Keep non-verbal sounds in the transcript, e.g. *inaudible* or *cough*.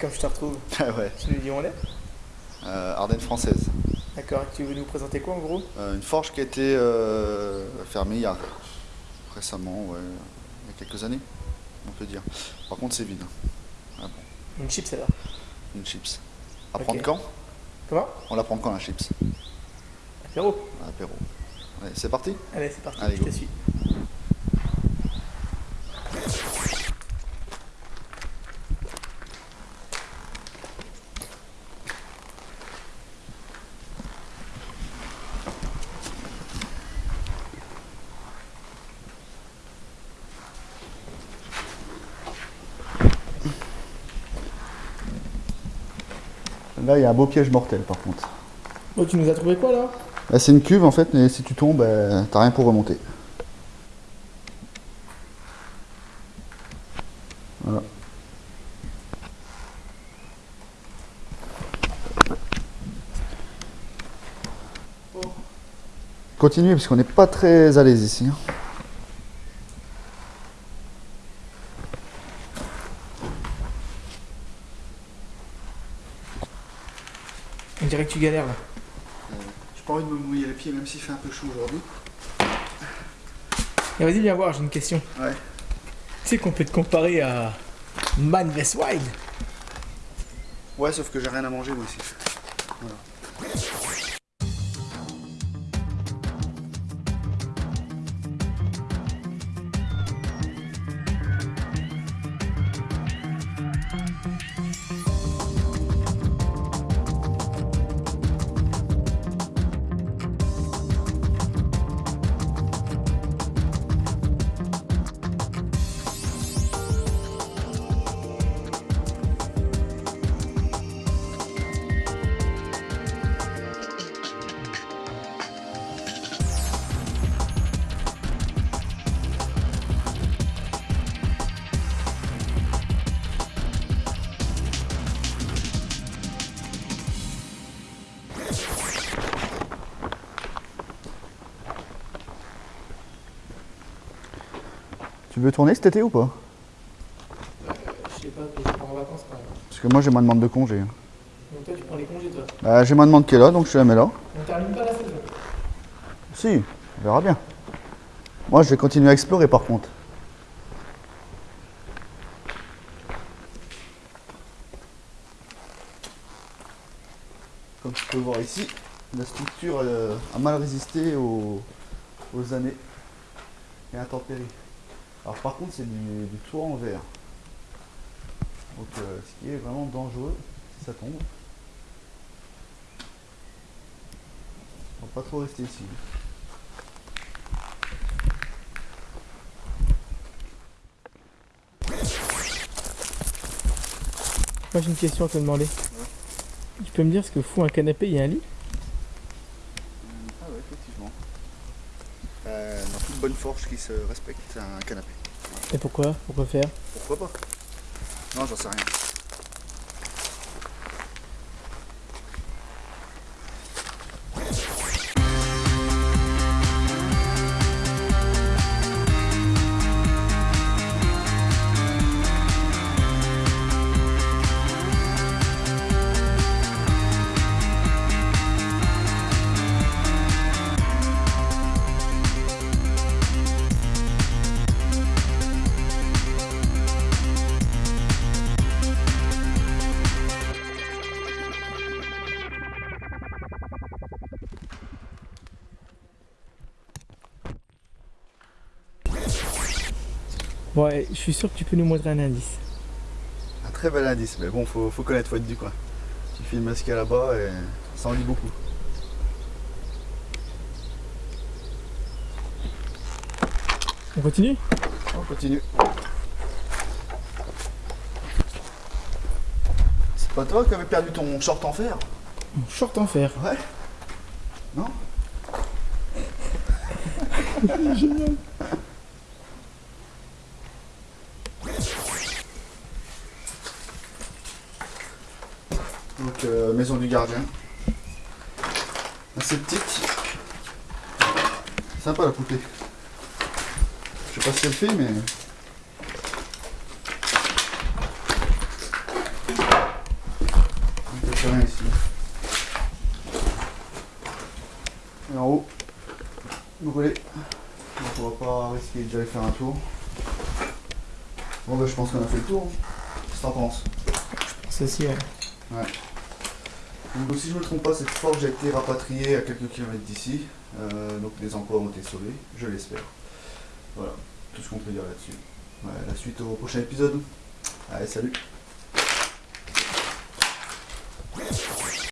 comme je te retrouve. *laughs* Ah ouais. Tu nous dis où on est Euh, Ardennes française. D'accord, tu veux nous présenter quoi en gros? Euh, une forge qui a été euh, fermée il y a récemment, ouais, il y a quelques années, on peut dire. Par contre, c'est vide. Ah bon, Une chips alors? une chips. À prendre quand? Comment? On la prend quand la chips? Apéro. À l'apéro. Allez, c'est parti? Allez, c'est parti, Allez, je go. te suis. Là, il y a un beau piège mortel par contre. Bon, tu nous as trouvé quoi là? Là, c'est une cuve en fait, mais si tu tombes, euh, t'as rien pour remonter. Voilà. Continuez parce qu'on n'est pas très à l'aise ici. On dirait que tu galères là. J'ai pas envie de me mouiller les pieds même s'il fait un peu chaud aujourd'hui. Et vas-y, viens voir, j'ai une question. Ouais. Tu sais qu'on peut te comparer à Man vs Wild? Ouais, sauf que j'ai rien à manger moi ici. Voilà. Tu veux tourner cet été ou pas? Je sais pas, je pars en vacances quand même. Parce que moi j'ai ma demande de congé. Donc toi, tu prends les congés toi? Bah, j'ai ma demande qui est là, donc je la mets là. On termine pas la saison. Si, on verra bien. Moi, je vais continuer à explorer par contre. Comme tu peux voir ici, la structure euh, a mal résisté aux, aux années et intempéries. Alors par contre, c'est du, du toit en verre. Donc euh, ce qui est vraiment dangereux si ça tombe. Faut pas trop rester ici. Moi j'ai une question à te demander. Tu peux me dire ce que fout un canapé et un lit Ah ouais, effectivement. Euh, dans toute bonne forge qui se respecte, un canapé. Et pourquoi? Pourquoi faire? Pourquoi pas? Non, j'en sais rien. Bon, ouais, je suis sûr que tu peux nous montrer un indice. Un très bel indice, mais bon, faut, faut connaître, faut être du coin. Tu filmes ce qu'il y a là-bas et ça en dit beaucoup. On continue? On continue. C'est pas toi qui avais perdu ton short en fer? Mon short en fer. Ouais. Non? *laughs* Génial. Euh, maison du gardien. Assez petite. Sympa la poupée. Je sais pas si elle fait, mais... Il rien ici. Et en haut, brûlé. Donc on va pas risquer d'aller faire un tour. Bon bah je pense qu'on a fait le tour. Hein. Qu'est-ce que t'en penses? Je pense aussi. Ouais. Donc si je ne me trompe pas, cette forge a été rapatriée à quelques kilomètres d'ici. Euh, donc des emplois ont été sauvés, je l'espère. Voilà, tout ce qu'on peut dire là-dessus. La suite au prochain épisode. Allez, salut